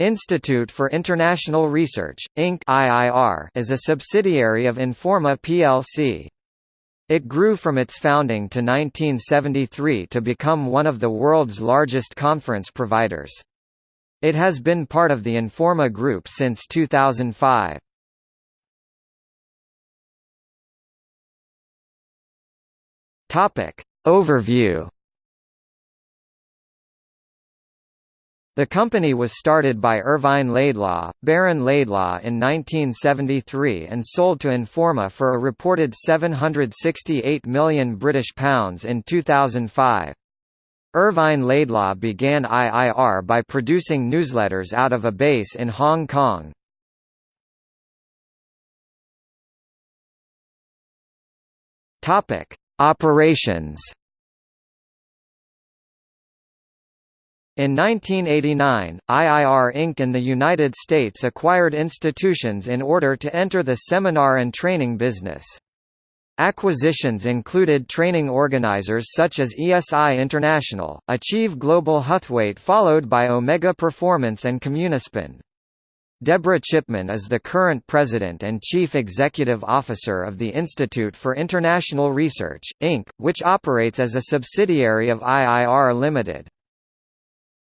Institute for International Research, Inc. (IIR) is a subsidiary of Informa plc. It grew from its founding to 1973 to become one of the world's largest conference providers. It has been part of the Informa Group since 2005. Topic Overview The company was started by Irvine Laidlaw, Baron Laidlaw in 1973 and sold to Informa for a reported £768 million British pounds in 2005. Irvine Laidlaw began IIR by producing newsletters out of a base in Hong Kong. Operations In 1989, IIR Inc. in the United States acquired institutions in order to enter the seminar and training business. Acquisitions included training organizers such as ESI International, Achieve Global Huthwaite followed by Omega Performance and Communispond. Deborah Chipman is the current president and chief executive officer of the Institute for International Research, Inc., which operates as a subsidiary of IIR Limited.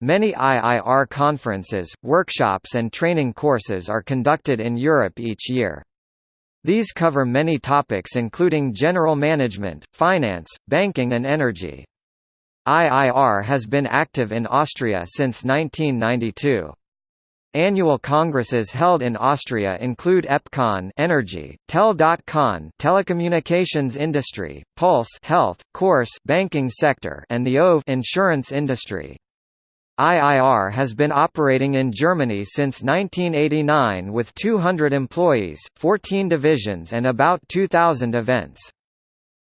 Many IIR conferences, workshops and training courses are conducted in Europe each year. These cover many topics including general management, finance, banking and energy. IIR has been active in Austria since 1992. Annual congresses held in Austria include EPCON Energy, Tel.con Telecommunications Industry, Pulse Health, Course Banking Sector and the OVE Insurance Industry. IIR has been operating in Germany since 1989 with 200 employees, 14 divisions and about 2,000 events.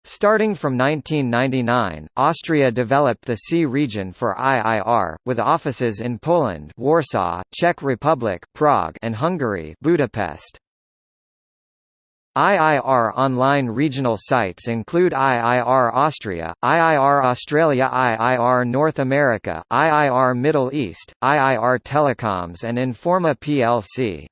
Starting from 1999, Austria developed the C region for IIR, with offices in Poland Warsaw, Czech Republic Prague and Hungary Budapest. IIR online regional sites include IIR Austria, IIR Australia IIR North America, IIR Middle East, IIR Telecoms and Informa plc.